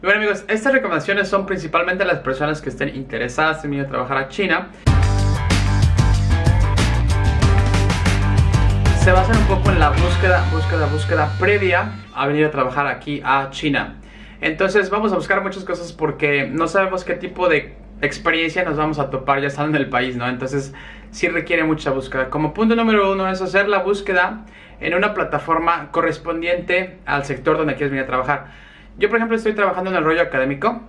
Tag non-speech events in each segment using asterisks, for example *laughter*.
Y bueno amigos, estas recomendaciones son principalmente las personas que estén interesadas en venir a trabajar a China. Se basan un poco en la búsqueda, búsqueda, búsqueda previa a venir a trabajar aquí a China. Entonces vamos a buscar muchas cosas porque no sabemos qué tipo de experiencia nos vamos a topar ya estando en el país, ¿no? Entonces sí requiere mucha búsqueda. Como punto número uno es hacer la búsqueda en una plataforma correspondiente al sector donde quieres venir a trabajar. Yo, por ejemplo, estoy trabajando en el rollo académico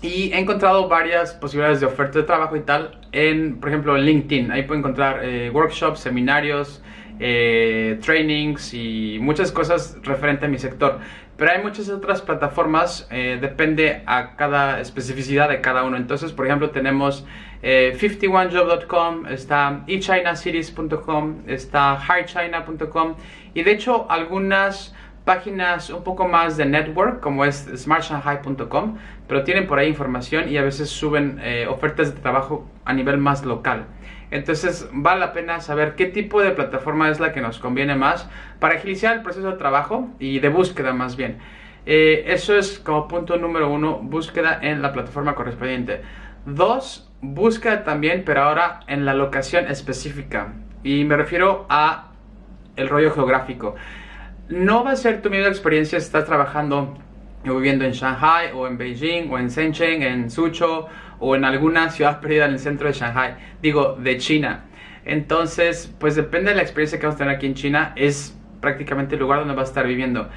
y he encontrado varias posibilidades de oferta de trabajo y tal en, por ejemplo, en LinkedIn. Ahí puedo encontrar eh, workshops, seminarios, eh, trainings y muchas cosas referente a mi sector. Pero hay muchas otras plataformas, eh, depende a cada especificidad de cada uno. Entonces, por ejemplo, tenemos 51job.com, está echinacities.com, está highchina.com y de hecho algunas páginas un poco más de network como es smartshanghai.com pero tienen por ahí información y a veces suben eh, ofertas de trabajo a nivel más local. Entonces vale la pena saber qué tipo de plataforma es la que nos conviene más para agilizar el proceso de trabajo y de búsqueda más bien. Eh, eso es como punto número uno búsqueda en la plataforma correspondiente. Dos búsqueda también pero ahora en la locación específica. Y me refiero a el rollo geográfico no va a ser tu misma experiencia si estás trabajando o viviendo en Shanghai o en Beijing o en Shenzhen, en Suzhou o en alguna ciudad perdida en el centro de Shanghai, digo, de China. Entonces, pues depende de la experiencia que vamos a tener aquí en China, es prácticamente el lugar donde vas a estar viviendo.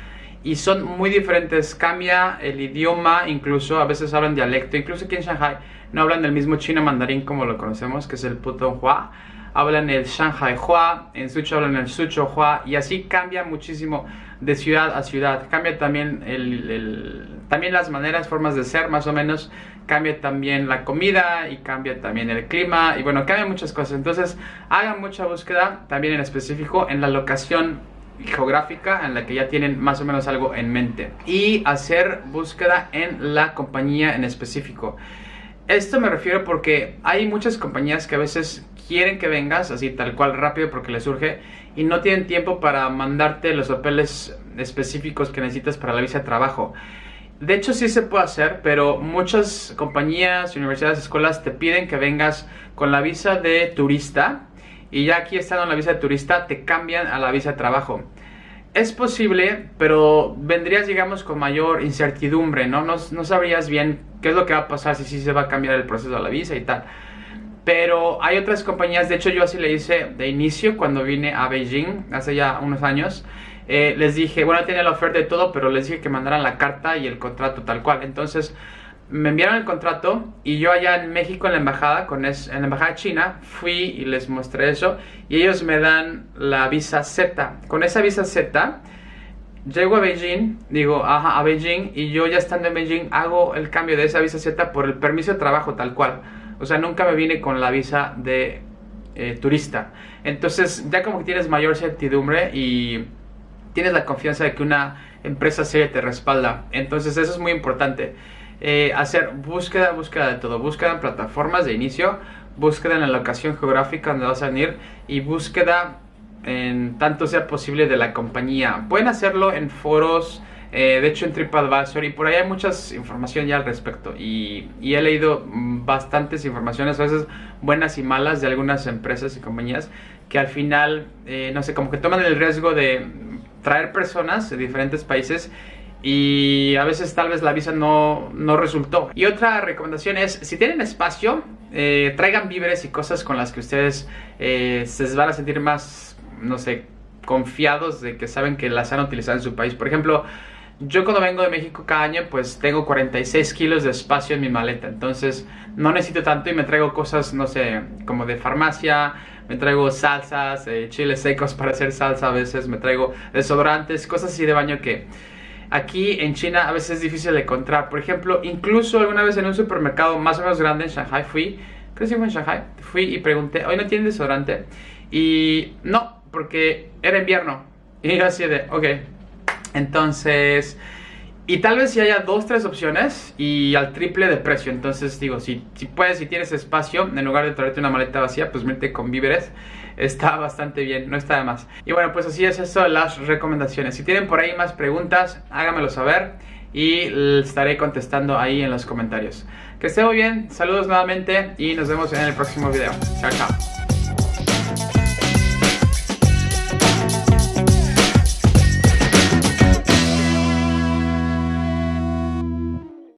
Y son muy diferentes, cambia el idioma, incluso a veces hablan dialecto, incluso aquí en Shanghai no hablan del mismo chino mandarín como lo conocemos, que es el Putonghua hablan el Shanghai Hua, en Suzhou hablan el Suzhou Hua y así cambia muchísimo de ciudad a ciudad. Cambia también, el, también las maneras, formas de ser más o menos. Cambia también la comida y cambia también el clima y bueno, cambia muchas cosas. Entonces hagan mucha búsqueda también en específico en la locación geográfica en la que ya tienen más o menos algo en mente y hacer búsqueda en la compañía en específico. Esto me refiero porque hay muchas compañías que a veces quieren que vengas así tal cual rápido porque les surge y no tienen tiempo para mandarte los papeles específicos que necesitas para la visa de trabajo. De hecho sí se puede hacer, pero muchas compañías, universidades, escuelas te piden que vengas con la visa de turista y ya aquí estando en la visa de turista te cambian a la visa de trabajo. Es posible, pero vendrías, digamos, con mayor incertidumbre, ¿no? ¿no? No sabrías bien qué es lo que va a pasar, si sí se va a cambiar el proceso de la visa y tal. Pero hay otras compañías, de hecho yo así le hice de inicio cuando vine a Beijing hace ya unos años. Eh, les dije, bueno, tenía la oferta y todo, pero les dije que mandaran la carta y el contrato tal cual. Entonces me enviaron el contrato y yo allá en México en la embajada, con en la embajada china, fui y les mostré eso y ellos me dan la visa Z. Con esa visa Z llego a Beijing, digo, ajá, a Beijing y yo ya estando en Beijing hago el cambio de esa visa Z por el permiso de trabajo tal cual. O sea, nunca me vine con la visa de eh, turista. Entonces, ya como que tienes mayor certidumbre y tienes la confianza de que una empresa seria te respalda. Entonces, eso es muy importante. Eh, hacer búsqueda, búsqueda de todo. Búsqueda en plataformas de inicio, búsqueda en la locación geográfica donde vas a venir y búsqueda en tanto sea posible de la compañía. Pueden hacerlo en foros eh, de hecho en TripAdvisor y por ahí hay muchas información ya al respecto y, he leído bastantes informaciones, a veces buenas y malas de algunas empresas y compañías que al final, eh, no sé, como que toman el riesgo de traer personas de diferentes países y a veces tal vez la visa no, no resultó. Y otra recomendación es, si tienen espacio, eh, traigan víveres y cosas con las que ustedes se van a sentir más, no sé, confiados de que saben que las han utilizado en su país. Por ejemplo, yo cuando vengo de México cada año, pues tengo 46 kilos de espacio en mi maleta. Entonces no necesito tanto y me traigo cosas, no sé, como de farmacia. Me traigo salsas, eh, chiles secos para hacer salsa a veces. Me traigo desodorantes, cosas así de baño que aquí en China a veces es difícil de encontrar. Por ejemplo, incluso alguna vez en un supermercado más o menos grande en Shanghai fui. Creo que fue en Shanghai. Fui y pregunté, ¿hoy no tienen desodorante? Y no, porque era invierno. Y yo así de, ok, entonces, y tal vez si haya dos, tres opciones y al triple de precio. Entonces digo, si, si puedes, si tienes espacio, en lugar de traerte una maleta vacía, pues mete con víveres. *laughs* Está bastante bien, no está de más. Y bueno, pues así es eso las recomendaciones. Si tienen por ahí más preguntas, háganmelo saber. y estaré contestando ahí en los comentarios. Que esté muy bien, saludos nuevamente y nos vemos en el próximo video. Chao, chao.